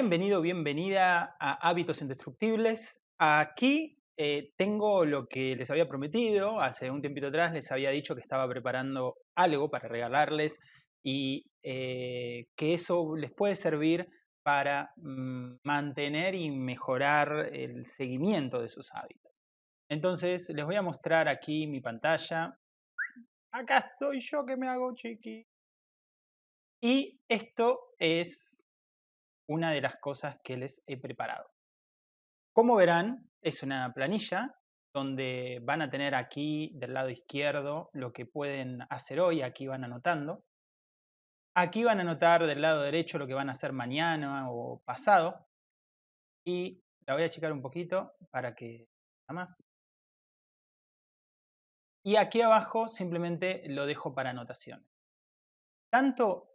Bienvenido, bienvenida a Hábitos Indestructibles. Aquí eh, tengo lo que les había prometido. Hace un tiempito atrás les había dicho que estaba preparando algo para regalarles y eh, que eso les puede servir para mm, mantener y mejorar el seguimiento de sus hábitos. Entonces les voy a mostrar aquí mi pantalla. Acá estoy yo que me hago chiqui. Y esto es una de las cosas que les he preparado. Como verán, es una planilla donde van a tener aquí del lado izquierdo lo que pueden hacer hoy, aquí van anotando. Aquí van a anotar del lado derecho lo que van a hacer mañana o pasado. Y la voy a achicar un poquito para que nada más. Y aquí abajo simplemente lo dejo para anotaciones. Tanto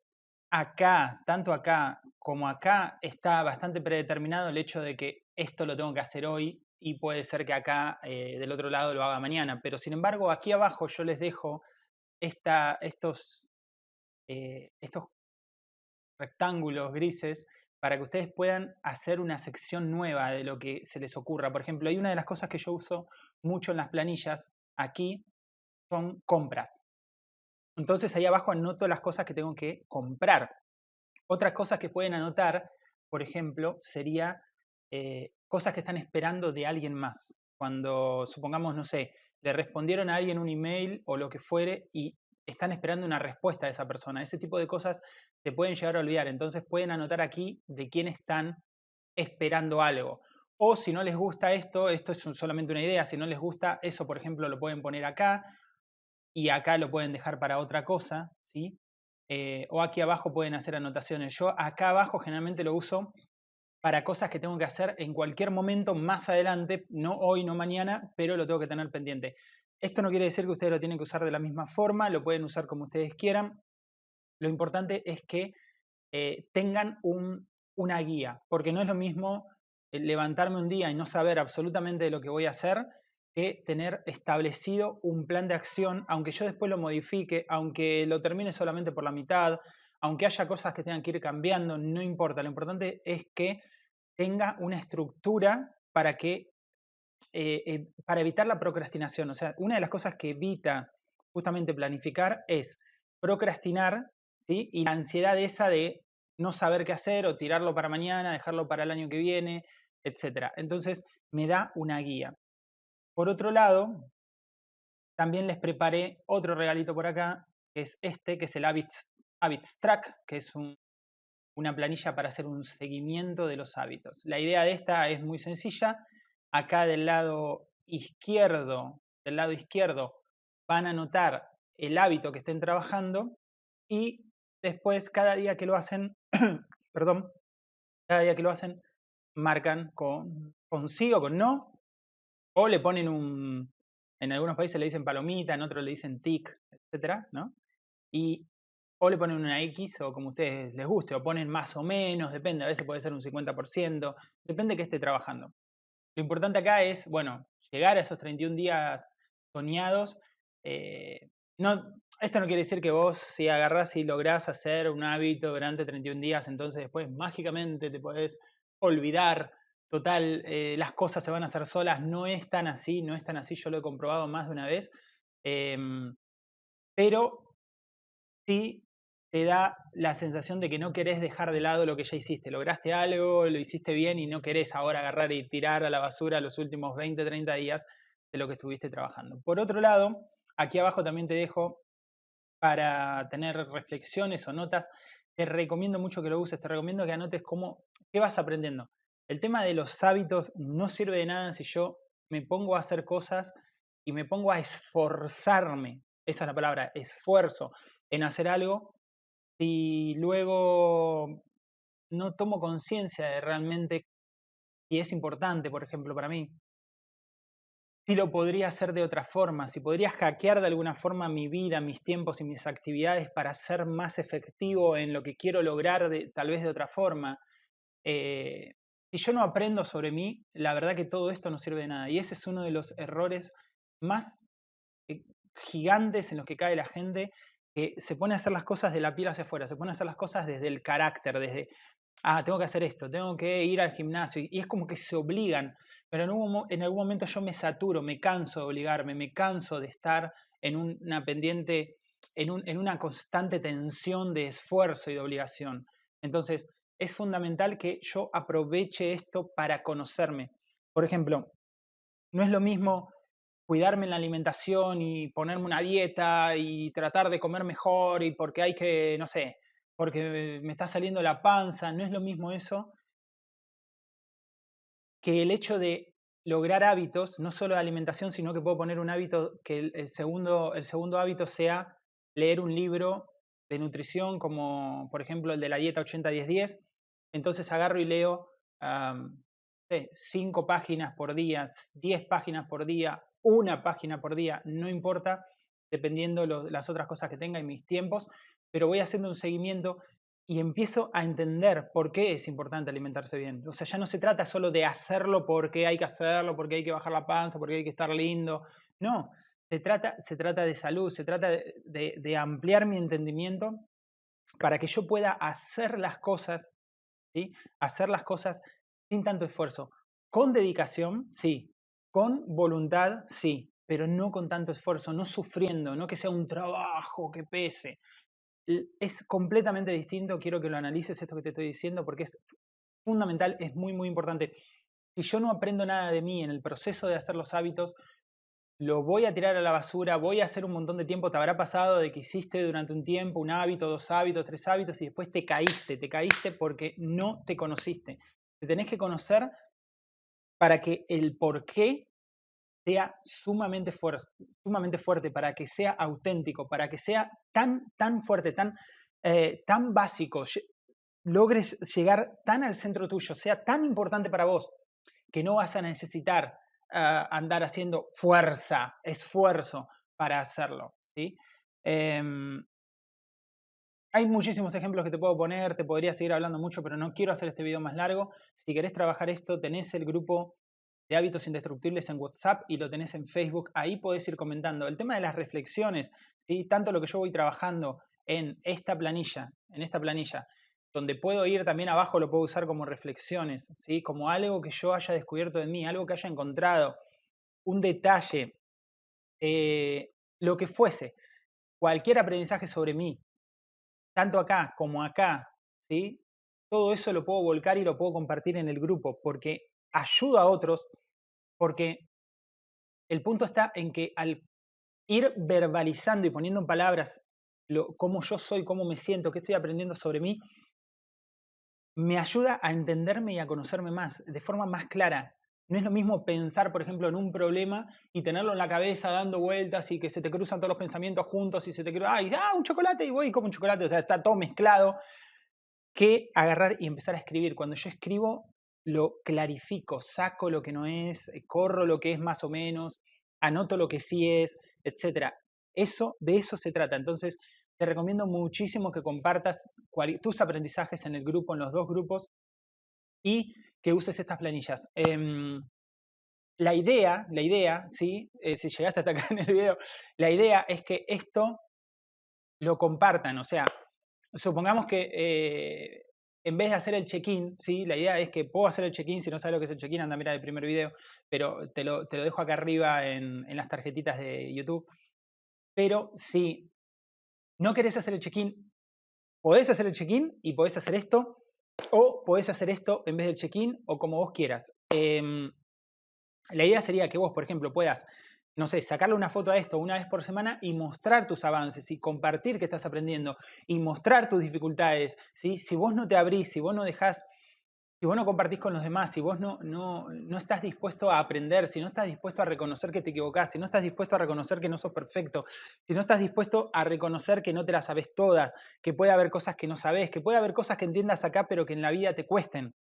acá, tanto acá como acá, está bastante predeterminado el hecho de que esto lo tengo que hacer hoy y puede ser que acá eh, del otro lado lo haga mañana. Pero sin embargo, aquí abajo yo les dejo estos, eh, estos rectángulos grises para que ustedes puedan hacer una sección nueva de lo que se les ocurra. Por ejemplo, hay una de las cosas que yo uso mucho en las planillas aquí, son compras. Entonces ahí abajo anoto las cosas que tengo que comprar. Otras cosas que pueden anotar, por ejemplo, sería eh, cosas que están esperando de alguien más. Cuando, supongamos, no sé, le respondieron a alguien un email o lo que fuere y están esperando una respuesta de esa persona. Ese tipo de cosas se pueden llegar a olvidar. Entonces pueden anotar aquí de quién están esperando algo. O si no les gusta esto, esto es solamente una idea, si no les gusta eso, por ejemplo, lo pueden poner acá y acá lo pueden dejar para otra cosa, ¿sí? Eh, o aquí abajo pueden hacer anotaciones. Yo acá abajo generalmente lo uso para cosas que tengo que hacer en cualquier momento más adelante, no hoy, no mañana, pero lo tengo que tener pendiente. Esto no quiere decir que ustedes lo tienen que usar de la misma forma, lo pueden usar como ustedes quieran. Lo importante es que eh, tengan una guía, porque no es lo mismo eh, levantarme un día y no saber absolutamente de lo que voy a hacer que tener establecido un plan de acción, aunque yo después lo modifique, aunque lo termine solamente por la mitad, aunque haya cosas que tengan que ir cambiando, no importa. Lo importante es que tenga una estructura para que eh, eh, para evitar la procrastinación. O sea, una de las cosas que evita justamente planificar es procrastinar, ¿sí? Y la ansiedad esa de no saber qué hacer o tirarlo para mañana, dejarlo para el año que viene, etc. Entonces, me da una guía. Por otro lado, también les preparé otro regalito por acá, que es este, que es el Habits, Track, que es una planilla para hacer un seguimiento de los hábitos. La idea de esta es muy sencilla. Acá del lado izquierdo, del lado izquierdo, van a anotar el hábito que estén trabajando y después cada día que lo hacen, perdón, cada día que lo hacen, marcan con, con sí o con no o le ponen un, en algunos países le dicen palomita, en otros le dicen tic, etcétera, ¿no? Y o le ponen una X o como a ustedes les guste, o ponen más o menos, depende, a veces puede ser un 50%, depende de qué esté trabajando. Lo importante acá es, bueno, llegar a esos 31 días soñados. Eh, no, esto no quiere decir que vos si agarrás y lográs hacer un hábito durante 31 días, entonces después mágicamente te podés olvidar total, eh, las cosas se van a hacer solas, no es tan así, no es tan así, yo lo he comprobado más de una vez, em, pero sí te da la sensación de que no querés dejar de lado lo que ya hiciste, lograste algo, lo hiciste bien y no querés ahora agarrar y tirar a la basura los últimos 20, 30 días de lo que estuviste trabajando. Por otro lado, aquí abajo también te dejo para tener reflexiones o notas, te recomiendo mucho que lo uses, te recomiendo que anotes cómo, qué vas aprendiendo. El tema de los hábitos no sirve de nada si yo me pongo a hacer cosas y me pongo a esforzarme, esa es la palabra, esfuerzo en hacer algo, si luego no tomo conciencia de realmente si es importante, por ejemplo, para mí, si lo podría hacer de otra forma, si podría hackear de alguna forma mi vida, mis tiempos y mis actividades para ser más efectivo en lo que quiero lograr de, tal vez de otra forma. Eh, si yo no aprendo sobre mí, la verdad que todo esto no sirve de nada. Y ese es uno de los errores más eh, gigantes en los que cae la gente, que se pone a hacer las cosas de la piel hacia afuera, se pone a hacer las cosas desde el carácter, desde ah, tengo que hacer esto, tengo que ir al gimnasio, y es como que se obligan, pero en, algún momento yo me saturo, me canso de obligarme, me canso de estar en una pendiente, en, un, en una constante tensión de esfuerzo y de obligación. Entonces, es fundamental que yo aproveche esto para conocerme. Por ejemplo, no es lo mismo cuidarme en la alimentación y ponerme una dieta y tratar de comer mejor y porque hay que, no sé, porque me está saliendo la panza, no es lo mismo eso que el hecho de lograr hábitos, no solo de alimentación, sino que puedo poner un hábito, que el, segundo, el segundo hábito sea leer un libro de nutrición, como por ejemplo el de la dieta 80-10-10. Entonces agarro y leo cinco páginas por día, 10 páginas por día, una página por día, no importa, dependiendo de las otras cosas que tenga y mis tiempos, pero voy haciendo un seguimiento y empiezo a entender por qué es importante alimentarse bien. O sea, ya no se trata solo de hacerlo porque hay que hacerlo, porque hay que bajar la panza, porque hay que estar lindo. No, se trata, se trata de salud, se trata de, ampliar mi entendimiento para que yo pueda hacer las cosas, Hacer las cosas sin tanto esfuerzo. Con dedicación, sí. Con voluntad, sí. Pero no con tanto esfuerzo, no sufriendo, no que sea un trabajo que pese es completamente distinto, quiero que lo analices esto que te estoy diciendo porque es fundamental, es muy, muy importante. Si yo no aprendo nada de mí en el proceso de hacer los hábitos, lo voy a tirar a la basura, voy a hacer un montón de tiempo, te habrá pasado de que hiciste durante un tiempo un hábito, dos hábitos, tres hábitos y después te caíste, te caíste porque no te conociste. Te tenés que conocer para que el por qué sea sumamente, fuerte, sumamente fuerte, para que sea auténtico, para que sea tan, tan fuerte, tan, eh, tan básico, logres llegar tan al centro tuyo, sea tan importante para vos, que no vas a necesitar andar haciendo fuerza, esfuerzo para hacerlo. ¿sí? Em, hay muchísimos ejemplos que te puedo poner, te podría seguir hablando mucho, pero no quiero hacer este video más largo. Si querés trabajar esto, tenés el grupo de hábitos indestructibles en WhatsApp y lo tenés en Facebook. Ahí podés ir comentando. El tema de las reflexiones, tanto lo que yo voy trabajando en esta planilla, en esta planilla, donde puedo ir también abajo, lo puedo usar como reflexiones, ¿sí? como algo que yo haya descubierto de mí, algo que haya encontrado, un detalle, eh, lo que fuese, cualquier aprendizaje sobre mí, tanto acá como acá, ¿sí? todo eso lo puedo volcar y lo puedo compartir en el grupo, porque ayuda a otros, porque el punto está en que al ir verbalizando y poniendo en palabras lo, cómo yo soy, cómo me siento, qué estoy aprendiendo sobre mí, me ayuda a entenderme y a conocerme más, de forma más clara. No es lo mismo pensar, por ejemplo, en un problema y tenerlo en la cabeza dando vueltas y que se te cruzan todos los pensamientos juntos y se te cruza, ¡ay, ah, un chocolate! Y voy como un chocolate, o sea, está todo mezclado, que agarrar y empezar a escribir. Cuando yo escribo, lo clarifico, saco lo que no es, eh, corro lo que es más o menos, anoto lo que sí es, etcétera. Eso, de eso se trata. Entonces, te recomiendo muchísimo que compartas tus aprendizajes en el grupo, en los dos grupos, y que uses estas planillas. Em, la idea, la idea, ¿sí? Eh, si llegaste hasta acá en el video, la idea es que esto lo compartan, o sea, supongamos que eh, en vez de hacer el check-in, ¿sí? la idea es que puedo hacer el check-in, si no sabes lo que es el check-in, anda a mirar el primer video, pero te lo, te lo dejo acá arriba en, las tarjetitas de YouTube. Pero si no querés hacer el check-in, podés hacer el check-in y podés hacer esto, o podés hacer esto en vez del check-in, o como vos quieras. Eh, la idea sería que vos, por ejemplo, puedas no sé, sacarle una foto a esto una vez por semana y mostrar tus avances y compartir que estás aprendiendo y mostrar tus dificultades, ¿sí? Si vos no te abrís, si vos no dejás, si vos no compartís con los demás, si vos no, no, no estás dispuesto a aprender, si no estás dispuesto a reconocer que te equivocás, si no estás dispuesto a reconocer que no sos perfecto, si no estás dispuesto a reconocer que no te las sabes todas, que puede haber cosas que no sabes, que puede haber cosas que entiendas acá pero que en la vida te cuesten,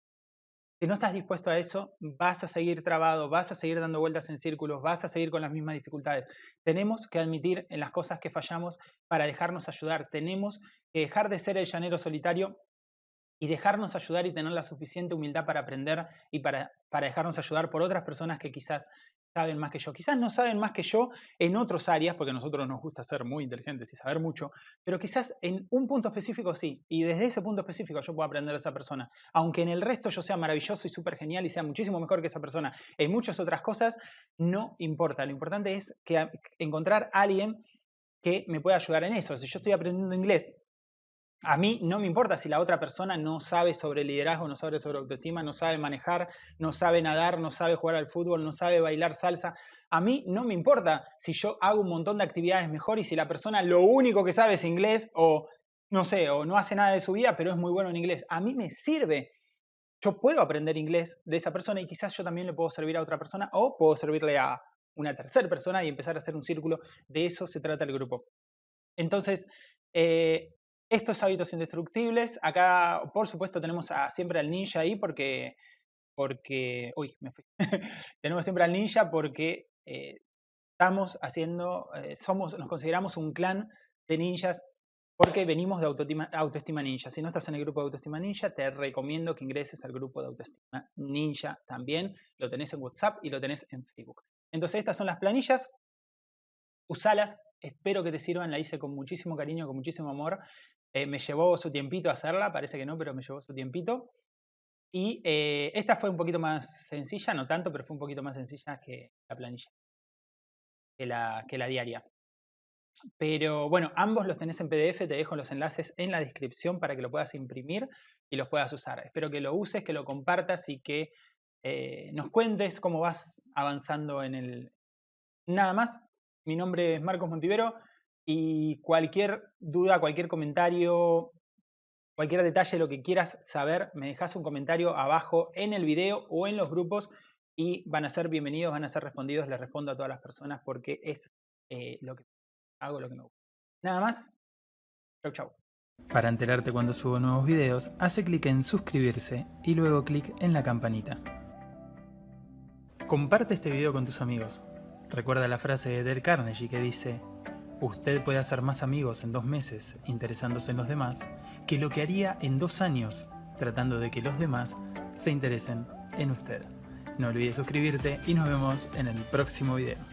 si no estás dispuesto a eso, vas a seguir trabado, vas a seguir dando vueltas en círculos, vas a seguir con las mismas dificultades. Tenemos que admitir en las cosas que fallamos para dejarnos ayudar. Tenemos que dejar de ser el llanero solitario y dejarnos ayudar y tener la suficiente humildad para aprender y para, para dejarnos ayudar por otras personas que quizás saben más que yo. Quizás no saben más que yo en otras áreas, porque a nosotros nos gusta ser muy inteligentes y saber mucho, pero quizás en un punto específico sí. Y desde ese punto específico yo puedo aprender de esa persona. Aunque en el resto yo sea maravilloso y súper genial y sea muchísimo mejor que esa persona en muchas otras cosas, no importa. Lo importante es que encontrar a alguien que me pueda ayudar en eso. Si yo estoy aprendiendo inglés a mí no me importa si la otra persona no sabe sobre liderazgo, no sabe sobre autoestima, no sabe manejar, no sabe nadar, no sabe jugar al fútbol, no sabe bailar salsa. A mí no me importa si yo hago un montón de actividades mejor y si la persona lo único que sabe es inglés o no sé, o no hace nada de su vida, pero es muy bueno en inglés. A mí me sirve. Yo puedo aprender inglés de esa persona y quizás yo también le puedo servir a otra persona o puedo servirle a una tercera persona y empezar a hacer un círculo. De eso se trata el grupo. Entonces, eh, estos hábitos indestructibles, acá por supuesto tenemos siempre al ninja ahí porque, porque, uy, me fui. tenemos siempre al ninja porque eh, estamos haciendo, eh, somos, nos consideramos un clan de ninjas porque venimos de autoestima, autoestima, ninja. Si no estás en el grupo de autoestima ninja, te recomiendo que ingreses al grupo de autoestima ninja también. Lo tenés en WhatsApp y lo tenés en Facebook. Entonces estas son las planillas. Usalas, espero que te sirvan, la hice con muchísimo cariño, con muchísimo amor. Eh, me llevó su tiempito hacerla, parece que no, pero me llevó su tiempito. Y eh, esta fue un poquito más sencilla, no tanto, pero fue un poquito más sencilla que la planilla, que la, que la diaria. Pero bueno, ambos los tenés en PDF, te dejo los enlaces en la descripción para que lo puedas imprimir y los puedas usar. Espero que lo uses, que lo compartas y que eh, nos cuentes cómo vas avanzando en el... Nada más, mi nombre es Marcos Montivero. Y cualquier duda, cualquier comentario, cualquier detalle, lo que quieras saber, me dejas un comentario abajo en el video o en los grupos y van a ser bienvenidos, van a ser respondidos. Les respondo a todas las personas porque es eh, lo que hago, lo que me gusta. Nada más. Chau, chau. Para enterarte cuando subo nuevos videos, hace clic en suscribirse y luego clic en la campanita. Comparte este video con tus amigos. Recuerda la frase de Del Carnegie que dice Usted puede hacer más amigos en dos meses interesándose en los demás que lo que haría en dos años tratando de que los demás se interesen en usted. No olvides suscribirte y nos vemos en el próximo video.